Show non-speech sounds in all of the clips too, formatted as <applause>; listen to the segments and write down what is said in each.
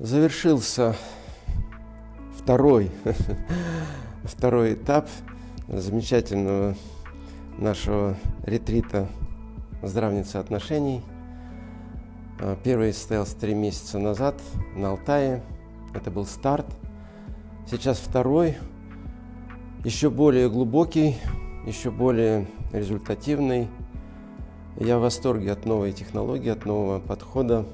Завершился второй, <laughs> второй этап замечательного нашего ретрита «Здравница отношений». А, первый состоялся три месяца назад на Алтае. Это был старт. Сейчас второй, еще более глубокий, еще более результативный. Я в восторге от новой технологии, от нового подхода.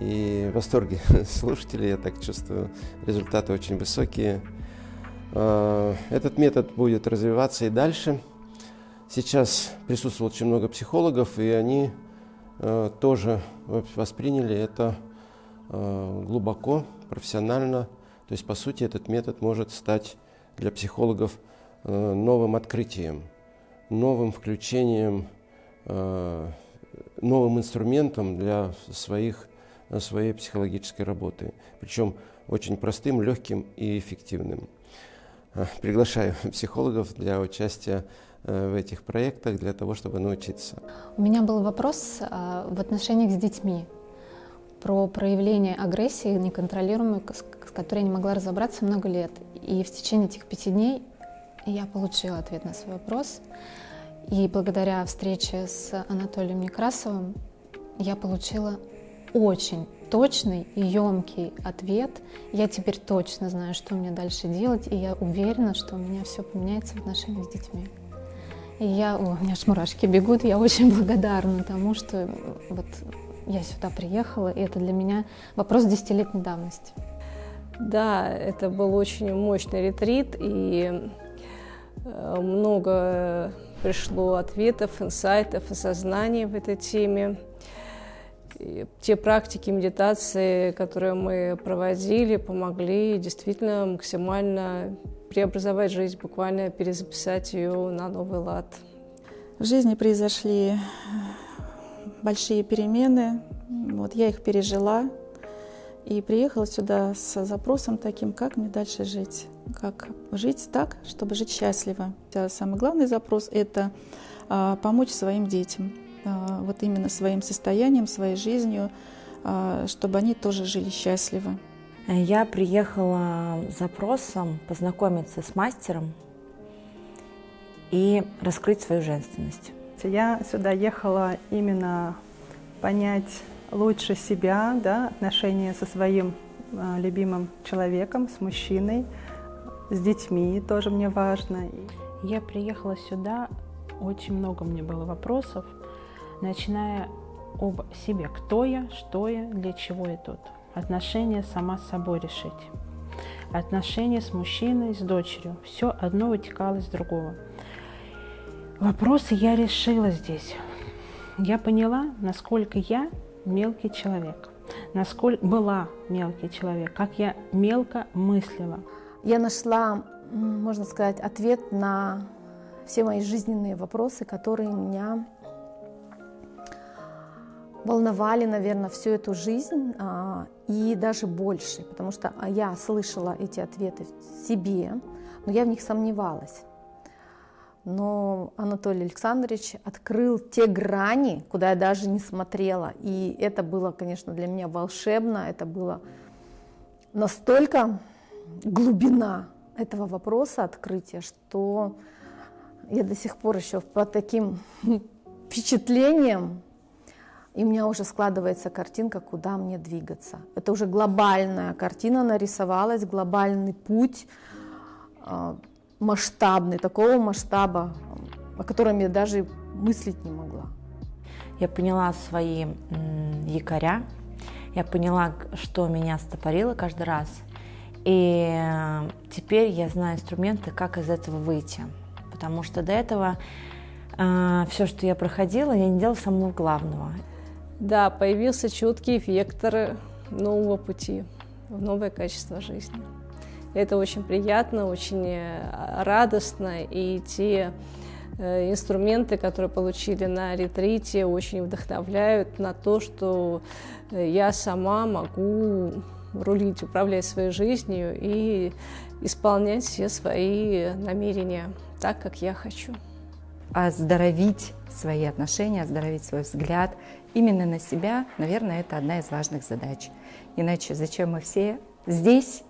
И в восторге <laughs> слушателей, я так чувствую, результаты очень высокие. А, этот метод будет развиваться и дальше. Сейчас присутствует очень много психологов, и они а, тоже восприняли это а, глубоко, профессионально. То есть, по сути, этот метод может стать для психологов новым открытием, новым включением, новым инструментом для своих своей психологической работы. Причем очень простым, легким и эффективным. А, приглашаю <laughs> психологов для участия э, в этих проектах для того, чтобы научиться. У меня был вопрос а, в отношениях с детьми про проявление агрессии неконтролируемой, с которой я не могла разобраться много лет. И в течение этих пяти дней я получила ответ на свой вопрос. И благодаря встрече с Анатолием Некрасовым я получила очень точный и емкий ответ. Я теперь точно знаю, что мне дальше делать, и я уверена, что у меня все поменяется в отношениях с детьми. И я, о, у меня аж мурашки бегут, я очень <laughs> благодарна тому, что вот я сюда приехала, и это для меня вопрос десятилетней давности. Да, это был очень мощный ретрит, и э, много пришло ответов, инсайтов, осознаний в этой теме. Те практики медитации, которые мы проводили, помогли действительно максимально преобразовать жизнь, буквально перезаписать ее на новый лад. В жизни произошли большие перемены. Вот я их пережила и приехала сюда с запросом таким, как мне дальше жить, как жить так, чтобы жить счастливо. Самый главный запрос – это а, помочь своим детям, вот именно своим состоянием, своей жизнью, а, чтобы они тоже жили счастливо. Я приехала с запросом познакомиться с мастером и раскрыть свою женственность. Я сюда ехала именно понять лучше себя, да, отношения со своим э, любимым человеком, с мужчиной, с детьми тоже мне важно. Я приехала сюда, очень много мне было вопросов, начиная об себе, кто я, что я, для чего я тут. Отношения сама с собой решить. Отношения с мужчиной, с дочерью. Все одно вытекало из другого. Вопросы я решила здесь. Я поняла, насколько я мелкий человек, насколько была мелкий человек, как я мелко мыслила. Я нашла, можно сказать, ответ на все мои жизненные вопросы, которые меня волновали, наверное, всю эту жизнь а, и даже больше, потому что а, я слышала эти ответы себе, но я в них сомневалась. Но Анатолий Александрович открыл те грани, куда я даже не смотрела. И это было, конечно, для меня волшебно, это было настолько глубина этого вопроса открытия, что я до сих пор еще под таким впечатлением и у меня уже складывается картинка, куда мне двигаться. Это уже глобальная картина нарисовалась, глобальный путь, а, масштабный, такого масштаба, о котором я даже мыслить не могла. Я поняла свои якоря, я поняла, что меня стопорило каждый раз. И э, теперь я знаю инструменты, как из этого выйти. Потому что до этого э, все, что я проходила, я не делала самого главного. Да, появился четкий вектор нового пути в новое качество жизни. Это очень приятно, очень э, радостно, и те э, инструменты, которые получили на ретрите, очень вдохновляют на то, что э, я сама могу рулить, управлять своей жизнью и исполнять все свои намерения так, как я хочу. оздоровить свои отношения, оздоровить свой взгляд именно на себя, наверное, это одна из важных задач. Иначе зачем мы все здесь,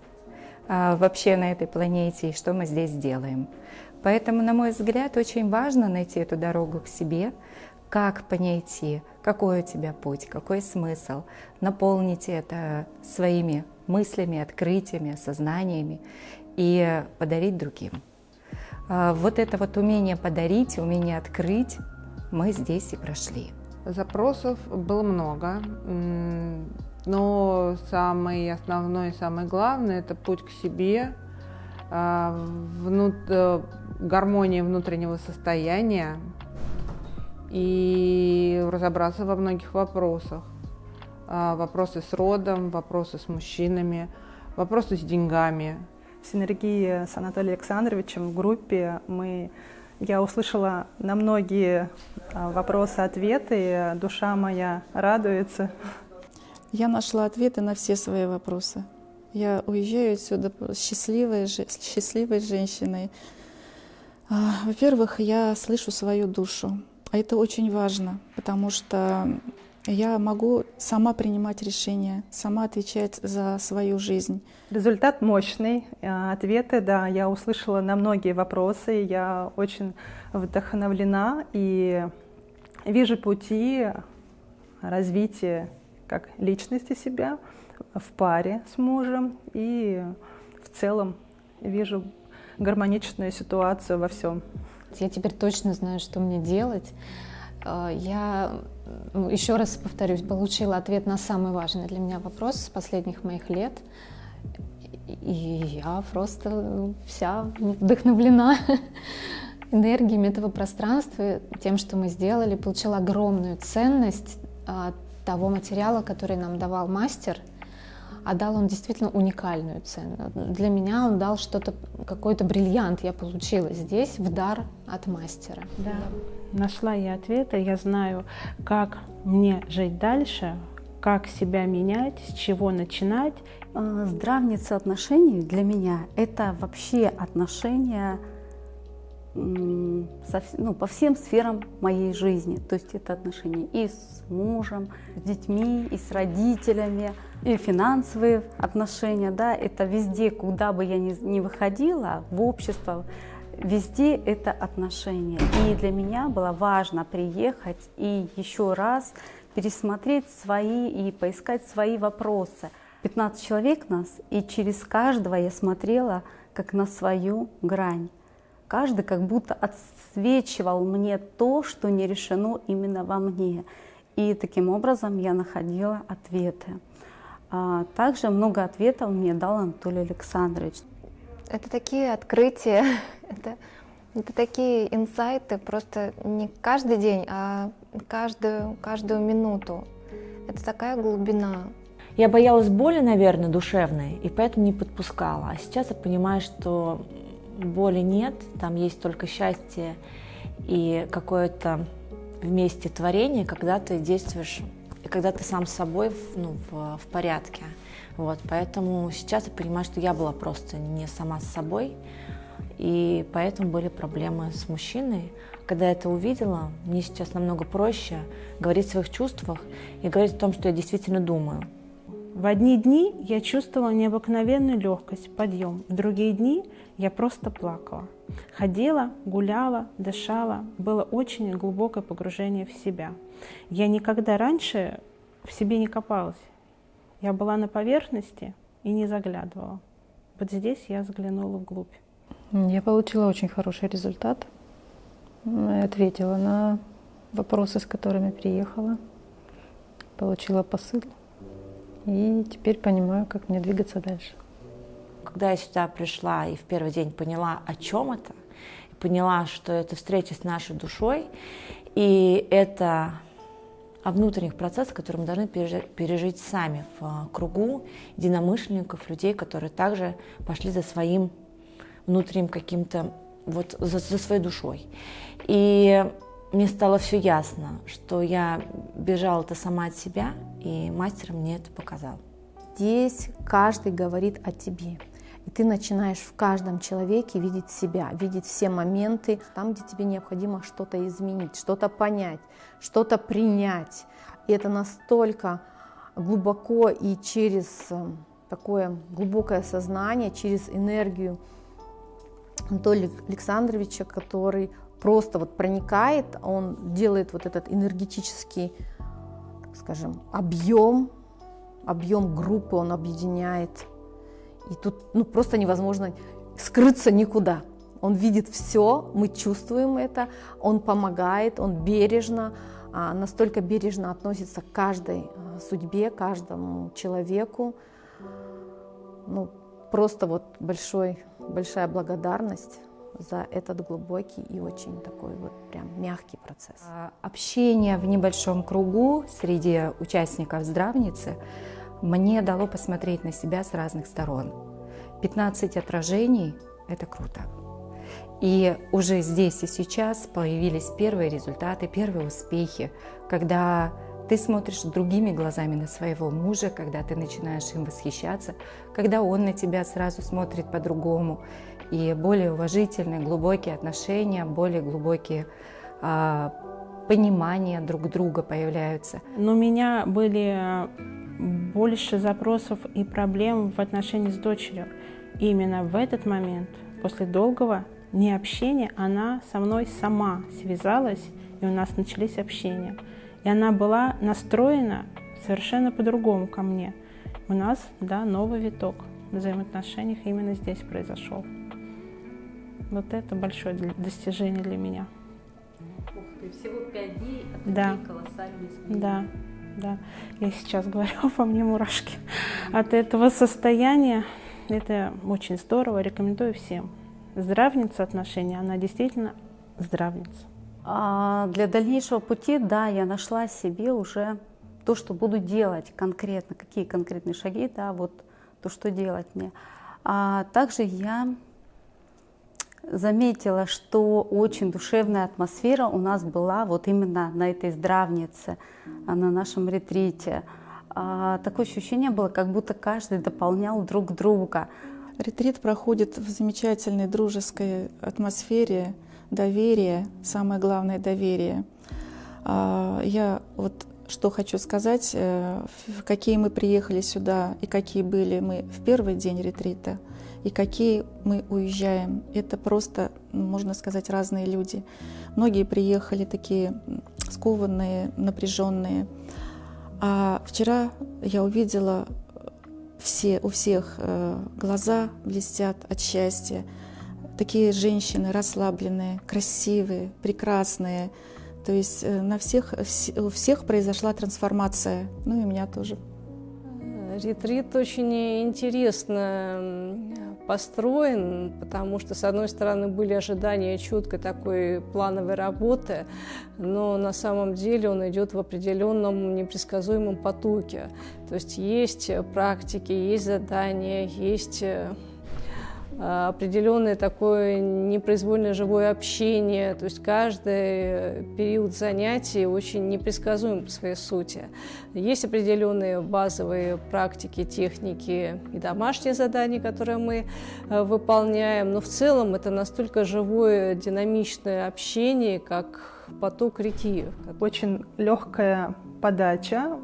а, вообще на этой планете, и что мы здесь делаем? Поэтому, на мой взгляд, очень важно найти эту дорогу к себе, как по ней идти, какой у тебя путь, какой смысл, наполнить это своими мыслями, открытиями, сознаниями и подарить другим. А, вот это вот умение подарить, умение открыть, мы здесь и прошли. Запросов было много, но самый основной, самый главный – это путь к себе, а, внут... Э, гармония внутреннего состояния и разобраться во многих вопросах. А, вопросы с родом, вопросы с мужчинами, вопросы с деньгами. В синергии с Анатолием Александровичем в группе мы я услышала на многие а, вопросы ответы, душа моя радуется. Я нашла ответы на все свои вопросы. Я уезжаю отсюда счастливой, счастливой женщиной. А, во-первых, я слышу свою душу. А это очень важно, потому что я могу сама принимать решения, сама отвечать за свою жизнь. Результат мощный. А, ответы, да, я услышала на многие вопросы. Я очень вдохновлена и вижу пути развития как личности себя в паре с мужем и в целом вижу гармоничную ситуацию во всем. Я теперь точно знаю, что мне делать. А, я ну, еще раз повторюсь, получила ответ на самый важный для меня вопрос с последних моих лет. И я просто вся вдохновлена <laughs> энергиями этого пространства, тем, что мы сделали, получила огромную ценность от того материала, который нам давал мастер – а дал он действительно уникальную цену. Для меня он дал что-то, какой-то бриллиант я получила здесь в дар от мастера. Да, нашла я ответы, я знаю, как мне жить дальше, как себя менять, с чего начинать. А, здравница отношений для меня – это вообще отношения ну, по всем сферам моей жизни. То есть это отношения и с мужем, с детьми, и с родителями, и финансовые отношения. Да, это везде, куда бы я ни, ни выходила, в общество, везде это отношения. И для меня было важно приехать и еще раз пересмотреть свои и поискать свои вопросы. 15 человек нас, и через каждого я смотрела как на свою грань. Каждый как будто отсвечивал мне то, что не решено именно во мне. И таким образом я находила ответы. А также много ответов мне дал Анатолий Александрович. Это такие открытия, <laughs> это, это такие инсайты, просто не каждый день, а каждую, каждую минуту. Это такая глубина. Я боялась боли, наверное, душевной, и поэтому не подпускала. А сейчас я понимаю, что боли нет, там есть только счастье и какое-то вместе творение, когда ты действуешь и когда ты сам с собой ну, в, в порядке. Вот, поэтому сейчас я понимаю, что я была просто не сама с собой, и поэтому были проблемы с мужчиной. Когда я это увидела, мне сейчас намного проще говорить о своих чувствах и говорить о том, что я действительно думаю. В одни дни я чувствовала необыкновенную легкость, подъем. В другие дни я просто плакала. Ходила, гуляла, дышала. Было очень глубокое погружение в себя. Я никогда раньше в себе не копалась. Я была на поверхности и не заглядывала. Вот здесь я заглянула вглубь. Я получила очень хороший результат. Ответила на вопросы, с которыми приехала. Получила посыл. И теперь понимаю, как мне двигаться дальше. Когда я сюда пришла и в первый день поняла, о чем это, поняла, что это встреча с нашей душой, и это о внутренних процессах, которые мы должны пережить сами в а, кругу единомышленников, людей, которые также пошли за своим внутренним каким-то, вот за, за своей душой. И мне стало все ясно, что я бежала это сама от себя, и мастер мне это показал. Здесь каждый говорит о тебе. И ты начинаешь в каждом человеке видеть себя, видеть все моменты, там, где тебе необходимо что-то изменить, что-то понять, что-то принять. И это настолько глубоко и через э, такое глубокое сознание, через энергию Анатолия Александровича, который просто вот проникает, он делает вот этот энергетический, скажем, объем, объем группы он объединяет. И тут ну, просто невозможно скрыться никуда. Он видит все, мы чувствуем это, он помогает, он бережно, а, настолько бережно относится к каждой а, судьбе, каждому человеку. Ну, просто вот большой, большая благодарность за этот глубокий и очень такой вот прям мягкий процесс. А, общение в небольшом кругу среди участников здравницы мне дало посмотреть на себя с разных сторон. 15 отражений – это круто. И уже здесь и сейчас появились первые результаты, первые успехи, когда ты смотришь другими глазами на своего мужа, когда ты начинаешь им восхищаться, когда он на тебя сразу смотрит по-другому. И более уважительные, глубокие отношения, более глубокие а, понимания друг друга появляются. Но у меня были больше запросов и проблем в отношении с дочерью. И именно в этот момент, после долгого необщения, она со мной сама связалась, и у нас начались общения. И она была настроена совершенно по-другому ко мне. У нас, да, новый виток в взаимоотношениях именно здесь произошел. Вот это большое достижение для меня. Ух ты, всего пять дней, а да. колоссальные изменения. Да, да. Я сейчас говорю, <laughs> по мне мурашки. От этого состояния это очень здорово, рекомендую всем. Здравница отношения, она действительно здравница. А для дальнейшего пути, да, я нашла себе уже то, что буду делать конкретно, какие конкретные шаги, да, вот то, что делать мне. А также я заметила, что очень душевная атмосфера у нас была вот именно на этой здравнице, а, на нашем ретрите. А, такое ощущение было, как будто каждый дополнял друг друга. Ретрит проходит в замечательной дружеской атмосфере, доверие, самое главное доверие. А, я вот что хочу сказать, э, какие мы приехали сюда и какие были мы в первый день ретрита, и какие мы уезжаем. Это просто, можно сказать, разные люди. Многие приехали такие скованные, напряженные. А вчера я увидела все, у всех э, глаза блестят от счастья. Такие женщины расслабленные, красивые, прекрасные. То есть э, на всех, у всех произошла трансформация, ну и у меня тоже. Ретрит очень интересно построен, потому что, с одной стороны, были ожидания чуткой такой плановой работы, но на самом деле он идет в определенном непредсказуемом потоке. То есть есть практики, есть задания, есть э, определенное такое непроизвольное живое общение. То есть каждый период занятий очень непредсказуем по своей сути. Есть определенные базовые практики, техники и домашние задания, которые мы э, выполняем. Но в целом это настолько живое, динамичное общение, как поток реки. Очень легкая подача,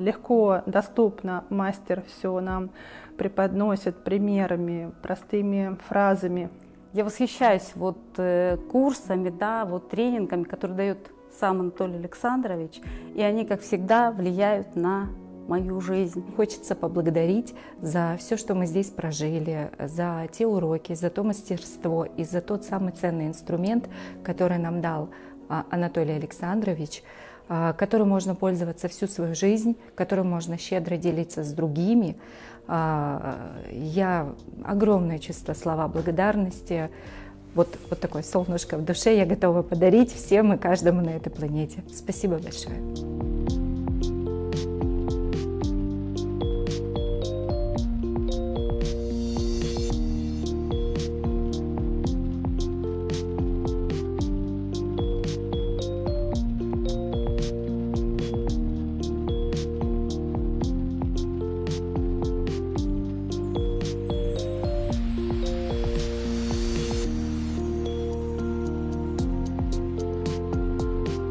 легко доступно мастер все нам преподносит примерами, простыми фразами. Я восхищаюсь вот э, курсами, да, вот тренингами, которые дает сам Анатолий Александрович, и они, как всегда, влияют на мою жизнь. Хочется поблагодарить за все, что мы здесь прожили, за те уроки, за то мастерство и за тот самый ценный инструмент, который нам дал а, Анатолий Александрович, а, которым можно пользоваться всю свою жизнь, которым можно щедро делиться с другими. Я огромное чувство слова благодарности, вот, вот такое солнышко в душе я готова подарить всем и каждому на этой планете. Спасибо большое.